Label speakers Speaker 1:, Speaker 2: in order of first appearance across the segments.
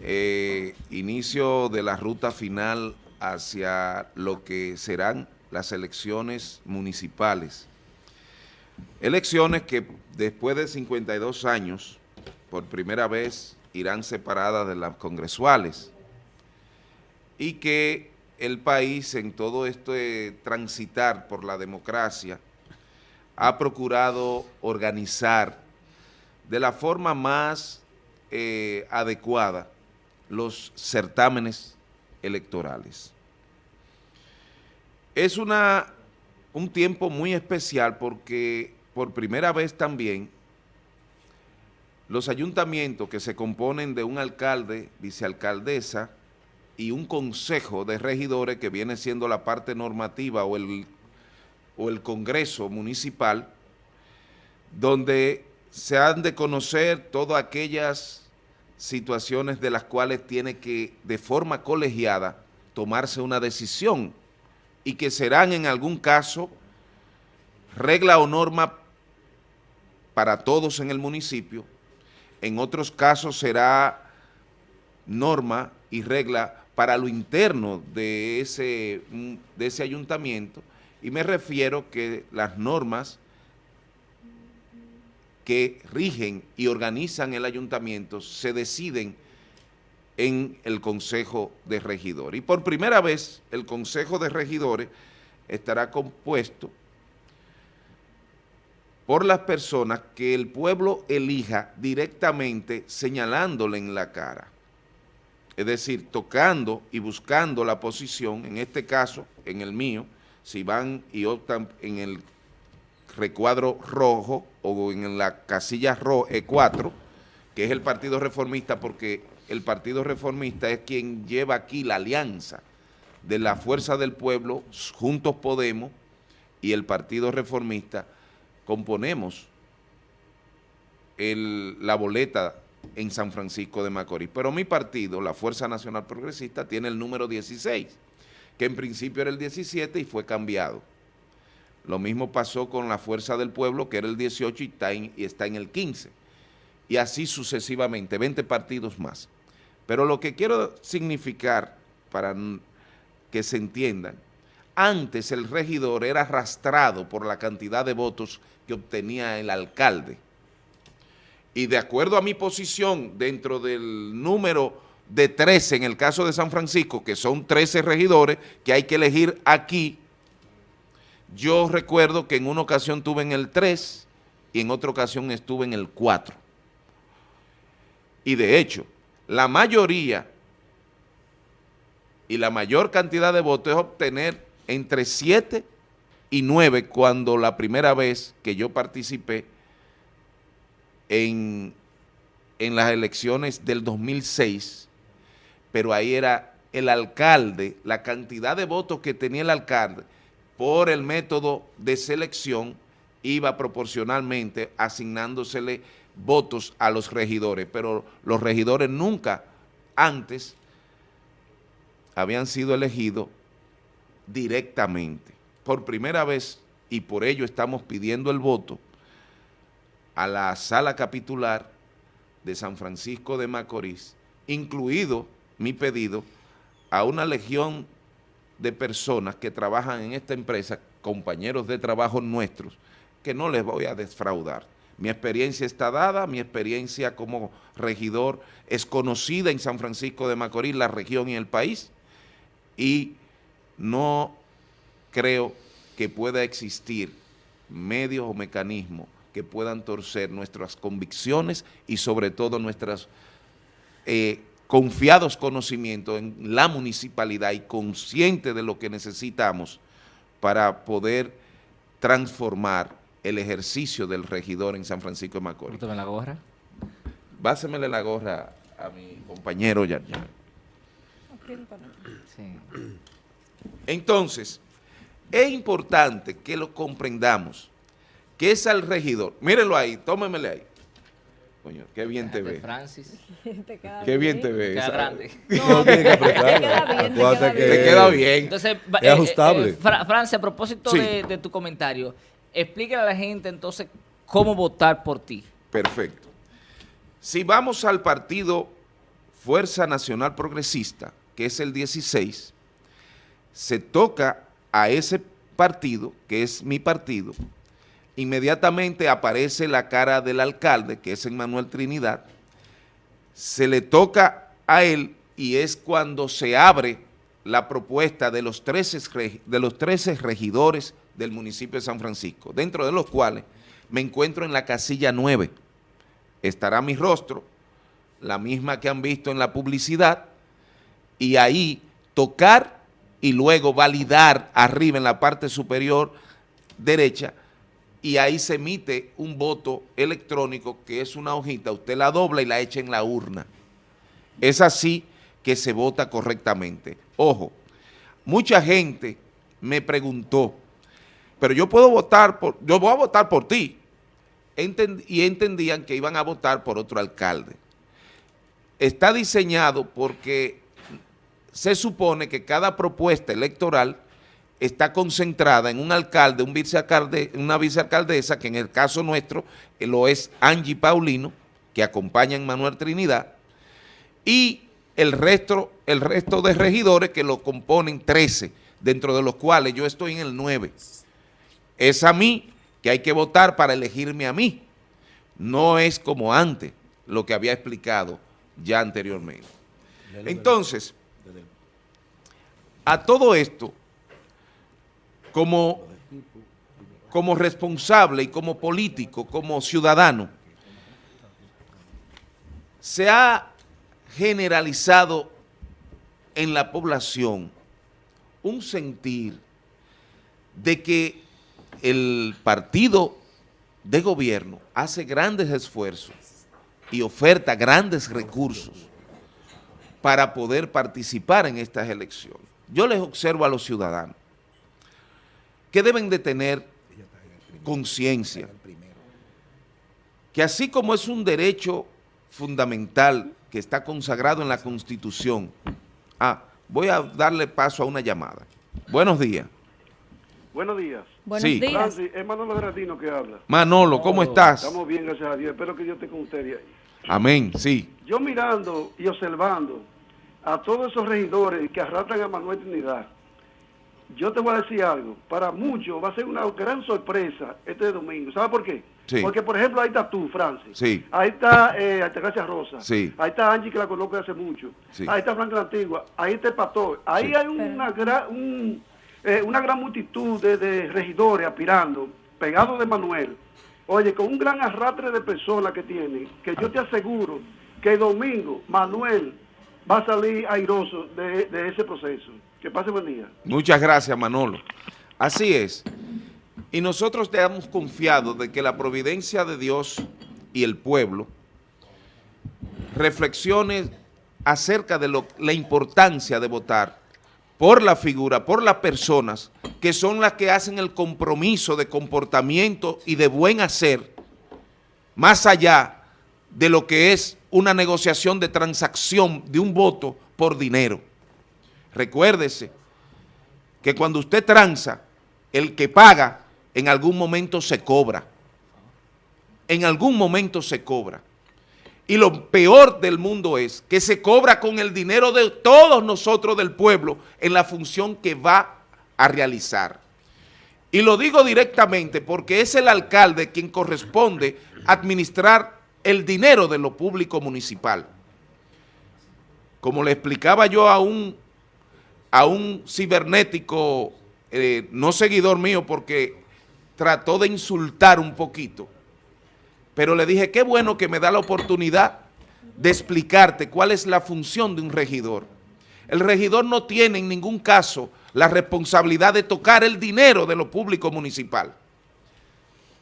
Speaker 1: eh, inicio de la ruta final hacia lo que serán las elecciones municipales. Elecciones que después de 52 años, por primera vez, irán separadas de las congresuales y que el país en todo este transitar por la democracia ha procurado organizar de la forma más eh, adecuada los certámenes electorales. Es una, un tiempo muy especial porque por primera vez también los ayuntamientos que se componen de un alcalde, vicealcaldesa y un consejo de regidores que viene siendo la parte normativa o el, o el congreso municipal, donde se han de conocer todas aquellas situaciones de las cuales tiene que, de forma colegiada, tomarse una decisión y que serán en algún caso regla o norma para todos en el municipio, en otros casos será norma y regla para lo interno de ese, de ese ayuntamiento. Y me refiero que las normas que rigen y organizan el ayuntamiento se deciden en el Consejo de Regidores. Y por primera vez el Consejo de Regidores estará compuesto por las personas que el pueblo elija directamente señalándole en la cara. Es decir, tocando y buscando la posición, en este caso, en el mío, si van y optan en el recuadro rojo o en la casilla rojo E4, que es el Partido Reformista, porque el Partido Reformista es quien lleva aquí la alianza de la Fuerza del Pueblo, Juntos Podemos y el Partido Reformista, componemos la boleta en San Francisco de Macorís. Pero mi partido, la Fuerza Nacional Progresista, tiene el número 16, que en principio era el 17 y fue cambiado. Lo mismo pasó con la Fuerza del Pueblo, que era el 18 y está en, el 15. Y así sucesivamente, 20 partidos más. Pero lo que quiero significar, para que se entiendan, antes el regidor era arrastrado por la cantidad de votos que obtenía el alcalde. Y de acuerdo a mi posición, dentro del número de 13 en el caso de San Francisco, que son 13 regidores que hay que elegir aquí, yo recuerdo que en una ocasión tuve en el 3 y en otra ocasión estuve en el 4. Y de hecho, la mayoría y la mayor cantidad de votos es obtener entre 7 y 9 cuando la primera vez que yo participé en, en las elecciones del 2006, pero ahí era el alcalde, la cantidad de votos que tenía el alcalde por el método de selección iba proporcionalmente asignándosele votos a los regidores, pero los regidores nunca antes habían sido elegidos directamente. Por primera vez, y por ello estamos pidiendo el voto, a la sala capitular de San Francisco de Macorís, incluido mi pedido a una legión de personas que trabajan en esta empresa, compañeros de trabajo nuestros, que no les voy a defraudar. Mi experiencia está dada, mi experiencia como regidor es conocida en San Francisco de Macorís, la región y el país, y no creo que pueda existir medios o mecanismos que puedan torcer nuestras convicciones y sobre todo nuestras eh, confiados conocimientos en la municipalidad y consciente de lo que necesitamos para poder transformar el ejercicio del regidor en San Francisco de Macorís.
Speaker 2: ¿Usted la gorra?
Speaker 1: Básemele la gorra a mi compañero Yar Entonces, es importante que lo comprendamos, que es al regidor, mírenlo ahí, tómemele ahí, Coño, qué bien te ve.
Speaker 2: Francis.
Speaker 1: qué bien, te ve.
Speaker 2: Queda grande.
Speaker 3: No, tiene que apretarlo.
Speaker 1: Te queda bien.
Speaker 2: Entonces,
Speaker 3: es eh, ajustable.
Speaker 2: Eh, Francis, a propósito de, tu comentario, explíquele a la gente entonces cómo votar por ti.
Speaker 1: Perfecto. Si vamos al partido Fuerza Nacional Progresista, que es el 16, se toca a ese partido, que es mi partido, inmediatamente aparece la cara del alcalde, que es Emmanuel Trinidad, se le toca a él y es cuando se abre la propuesta de los 13, de los 13 regidores del municipio de San Francisco, dentro de los cuales me encuentro en la casilla 9. Estará mi rostro, la misma que han visto en la publicidad, y ahí tocar y luego validar arriba en la parte superior derecha y ahí se emite un voto electrónico que es una hojita, usted la dobla y la echa en la urna. Es así que se vota correctamente. Ojo, mucha gente me preguntó, pero yo puedo votar por, yo voy a votar por ti, y entendían que iban a votar por otro alcalde. Está diseñado porque se supone que cada propuesta electoral está concentrada en un alcalde, un vicealcalde, una vicealcaldesa, que en el caso nuestro eh, lo es Angie Paulino, que acompaña a Manuel Trinidad, y el resto, el resto de regidores que lo componen 13, dentro de los cuales yo estoy en el 9. Es a mí que hay que votar para elegirme a mí. No es como antes, lo que había explicado ya anteriormente. Entonces, a todo esto, como, como responsable y como político, como ciudadano, se ha generalizado en la población un sentir de que el partido de gobierno hace grandes esfuerzos y oferta grandes recursos para poder participar en estas elecciones. Yo les observo a los ciudadanos que deben de tener conciencia, que así como es un derecho fundamental que está consagrado en la Constitución, ah, voy a darle paso a una llamada. Buenos días.
Speaker 4: Buenos días.
Speaker 2: Buenos días.
Speaker 4: Francis, es Manolo Gratino que habla.
Speaker 1: Manolo, ¿cómo estás?
Speaker 4: Estamos bien, gracias a Dios. Espero que Dios esté con ustedes ahí.
Speaker 1: Amén, sí.
Speaker 4: Yo mirando y observando a todos esos regidores que arrastran a Manuel Trinidad, yo te voy a decir algo, para muchos va a ser una gran sorpresa este domingo. ¿Sabes por qué? Porque, por ejemplo, ahí está tú, Francis.
Speaker 1: Sí.
Speaker 4: Ahí está eh, Altagracia Rosa.
Speaker 1: Sí.
Speaker 4: Ahí está Angie, que la conozco hace mucho. Ahí está Franca la Antigua. Ahí está el Pastor. Ahí hay una gran, eh, una gran multitud de, regidores aspirando, pegados de Manuel. Oye, con un gran arrastre de personas que tiene, que yo te aseguro que el domingo Manuel va a salir airoso de, de ese proceso. Que pase buen día.
Speaker 1: Muchas gracias, Manolo. Así es. Y nosotros te hemos confiado de que la providencia de Dios y el pueblo reflexione acerca de lo, la importancia de votar por la figura, por las personas que son las que hacen el compromiso de comportamiento y de buen hacer, más allá de lo que es una negociación de transacción de un voto por dinero. Recuérdese que cuando usted tranza, el que paga en algún momento se cobra. En algún momento se cobra. Y lo peor del mundo es que se cobra con el dinero de todos nosotros del pueblo en la función que va a realizar. Y lo digo directamente porque es el alcalde quien corresponde administrar el dinero de lo público municipal. Como le explicaba yo a un a un cibernético, eh, no seguidor mío, porque trató de insultar un poquito, pero le dije, qué bueno que me da la oportunidad de explicarte cuál es la función de un regidor. El regidor no tiene en ningún caso la responsabilidad de tocar el dinero de lo público municipal.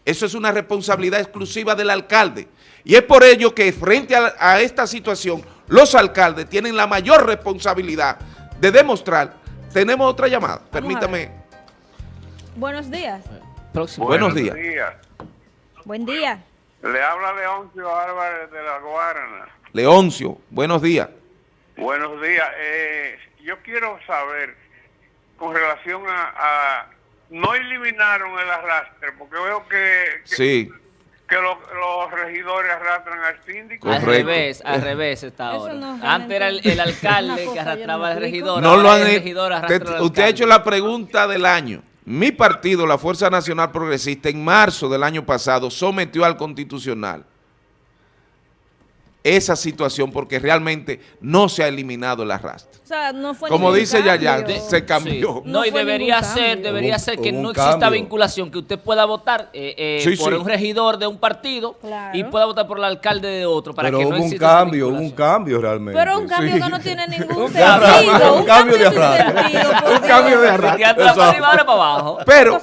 Speaker 1: Eso es una responsabilidad exclusiva del alcalde. Y es por ello que frente a, a esta situación, los alcaldes tienen la mayor responsabilidad de demostrar. Tenemos otra llamada, permítame.
Speaker 5: Buenos días.
Speaker 1: Próximo. Buenos, días.
Speaker 5: Buen día.
Speaker 6: Le habla Leoncio Álvarez de la Guarana.
Speaker 1: Leoncio, buenos días.
Speaker 6: Buenos días. Eh, yo quiero saber, con relación a, No eliminaron el arrastre, porque veo que...
Speaker 1: sí.
Speaker 6: que lo- regidores arrastran al síndico.
Speaker 2: Al
Speaker 1: Correcto.
Speaker 2: revés, al revés está ahora.
Speaker 5: no,
Speaker 2: Antes era el, alcalde que arrastraba
Speaker 5: no
Speaker 2: al regidor.
Speaker 1: No lo han
Speaker 2: regidor
Speaker 1: te-
Speaker 2: al
Speaker 1: Usted ha hecho la pregunta del año. Mi partido, la Fuerza Nacional Progresista, en marzo del año pasado sometió al Constitucional esa situación porque realmente no se ha eliminado el arrastre.
Speaker 5: O sea, no fue
Speaker 1: Como dice Yaya, se cambió.
Speaker 2: Sí.
Speaker 5: No
Speaker 2: No, y debería ser, debería ser que no exista
Speaker 3: cambio.
Speaker 2: vinculación, que usted pueda votar eh, eh,
Speaker 1: Sí,
Speaker 2: por
Speaker 1: sí.
Speaker 2: un regidor de un partido
Speaker 5: Claro.
Speaker 2: y pueda votar por el alcalde de otro para
Speaker 3: Pero
Speaker 2: que
Speaker 3: hubo
Speaker 2: no
Speaker 3: un cambio, hubo un cambio realmente.
Speaker 5: Pero un cambio
Speaker 3: Sí.
Speaker 5: que no tiene ningún sentido.
Speaker 3: un cambio de arrastre.
Speaker 1: Un cambio de arrastre.
Speaker 2: para arriba, ahora para abajo.
Speaker 1: Pero,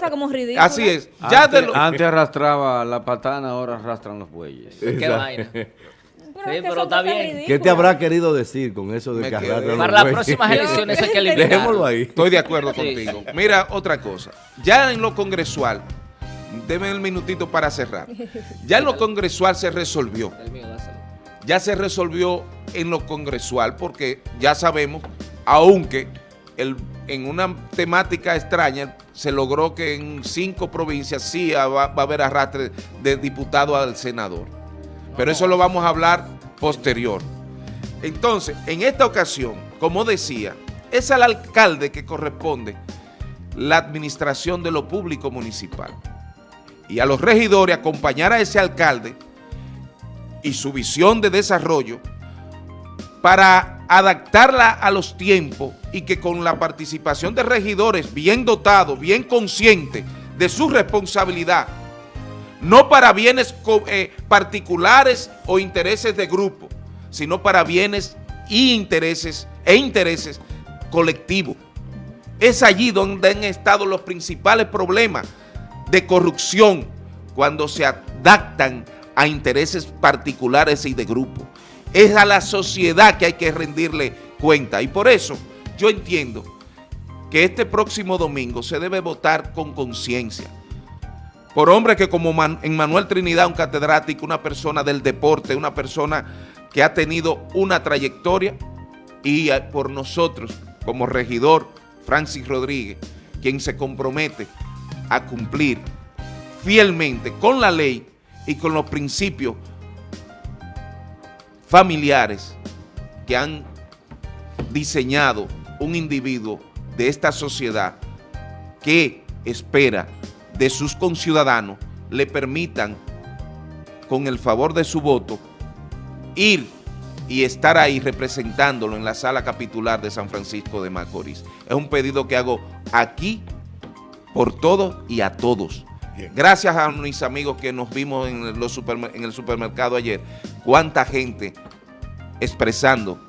Speaker 1: así es. Ya
Speaker 7: antes arrastraba la patana, ahora arrastran los bueyes.
Speaker 2: Qué vaina.
Speaker 5: Pero,
Speaker 2: Sí,
Speaker 5: es que
Speaker 2: pero está bien.
Speaker 5: ridículas.
Speaker 3: ¿Qué te habrá querido decir con eso de arrastran
Speaker 2: Para las próximas elecciones hay que eliminar.
Speaker 3: Dejémoslo ahí.
Speaker 1: Estoy de acuerdo
Speaker 2: Sí.
Speaker 1: contigo. Mira, otra cosa. Ya en lo congresual, deme el minutito para cerrar. Ya en lo congresual se resolvió. Ya se resolvió en lo congresual porque ya sabemos, aunque el- en una temática extraña se logró que en cinco provincias sí va, va a haber arrastre de diputado al senador. Pero eso lo vamos a hablar posterior. Entonces, en esta ocasión, como decía, es al alcalde que corresponde la administración de lo público municipal. Y a los regidores acompañar a ese alcalde y su visión de desarrollo para adaptarla a los tiempos y que con la participación de regidores bien dotados, bien conscientes de su responsabilidad, no para bienes eh, particulares o intereses de grupo, sino para bienes y intereses e intereses colectivos. Es allí donde han estado los principales problemas de corrupción cuando se adaptan a intereses particulares y de grupo. Es a la sociedad que hay que rendirle cuenta y por eso yo entiendo que este próximo domingo se debe votar con conciencia por hombres que como en Manuel Trinidad, un catedrático, una persona del deporte, una persona que ha tenido una trayectoria y por nosotros como regidor Francis Rodríguez, quien se compromete a cumplir fielmente con la ley y con los principios familiares que han diseñado un individuo de esta sociedad que espera de sus conciudadanos le permitan, con el favor de su voto, ir y estar ahí representándolo en la sala capitular de San Francisco de Macorís. Es un pedido que hago aquí por todos y a todos. Gracias a mis amigos que nos vimos en, los supermer- en el supermercado ayer. Cuánta gente expresando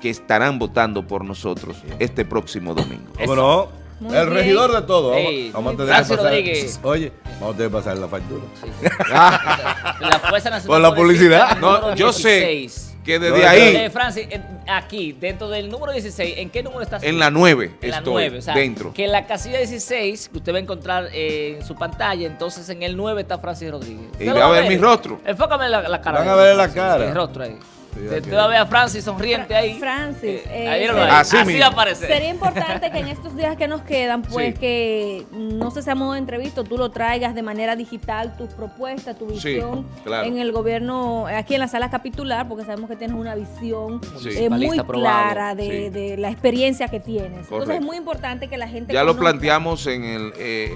Speaker 1: que estarán votando por nosotros este próximo domingo.
Speaker 3: ¿Cómo no?
Speaker 5: Muy
Speaker 3: el
Speaker 5: bien.
Speaker 3: regidor de todo. Vamos,
Speaker 2: Ey,
Speaker 3: vamos a tener que
Speaker 2: Francis
Speaker 3: pasar.
Speaker 2: Rodríguez.
Speaker 3: Oye, vamos a tener que pasar la factura.
Speaker 2: Sí, sí. La Fuerza Nacional
Speaker 3: Por la publicidad.
Speaker 1: No, yo sé
Speaker 2: 16.
Speaker 1: que desde
Speaker 3: No,
Speaker 1: ahí,
Speaker 2: Eh, Francis, eh, aquí, dentro del número 16, ¿en qué número estás?
Speaker 1: en la 9
Speaker 2: En la
Speaker 1: estoy,
Speaker 2: 9, o sea,
Speaker 1: dentro.
Speaker 2: que en la casilla 16, que usted va a encontrar eh, en su pantalla, entonces en el 9 está Francis Rodríguez.
Speaker 1: Y va a ver mi rostro.
Speaker 2: Enfócame la, la cara.
Speaker 3: Van
Speaker 2: de
Speaker 3: a ver la cara.
Speaker 2: El rostro ahí.
Speaker 3: Sí,
Speaker 2: Usted
Speaker 3: aquí.
Speaker 2: va a ver a Francis sonriente
Speaker 5: Fra-
Speaker 2: ahí.
Speaker 5: Francis,
Speaker 2: Eh,
Speaker 5: eh,
Speaker 2: ahí míralo ahí.
Speaker 1: Así
Speaker 2: Así,
Speaker 1: mismo.
Speaker 2: aparece.
Speaker 5: Sería importante que en estos días que nos quedan, pues
Speaker 1: Sí.
Speaker 5: que no sé si a modo de entrevista, tú lo traigas de manera digital, tus propuestas, tu
Speaker 1: Sí,
Speaker 5: visión
Speaker 1: claro.
Speaker 5: en el gobierno, aquí en la sala capitular, porque sabemos que tienes una visión
Speaker 1: Sí.
Speaker 5: eh, muy clara de,
Speaker 1: Sí.
Speaker 5: de la experiencia que tienes. Entonces es muy importante que la gente
Speaker 1: Ya lo planteamos en, el, eh,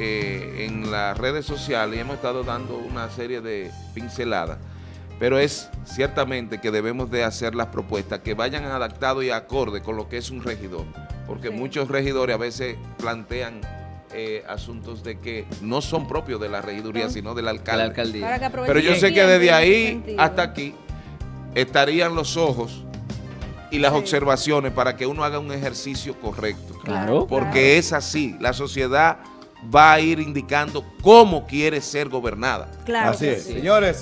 Speaker 1: eh, en las redes sociales y hemos estado dando una serie de pinceladas, pero es ciertamente que debemos de hacer las propuestas que vayan adaptadas y acorde con lo que es un regidor, porque
Speaker 5: Sí.
Speaker 1: muchos regidores a veces plantean eh, asuntos de que no son propios de la regiduría,
Speaker 5: No.
Speaker 1: sino del
Speaker 2: La
Speaker 1: alcalde.
Speaker 2: alcaldía.
Speaker 1: Pero yo sé que desde ahí hasta aquí estarían los ojos y las
Speaker 5: Sí.
Speaker 1: observaciones para que uno haga un ejercicio correcto.
Speaker 2: Claro.
Speaker 1: Porque es así, la sociedad va a ir indicando cómo quiere ser gobernada.
Speaker 5: Claro
Speaker 3: Así es.
Speaker 5: sí.
Speaker 3: Señores,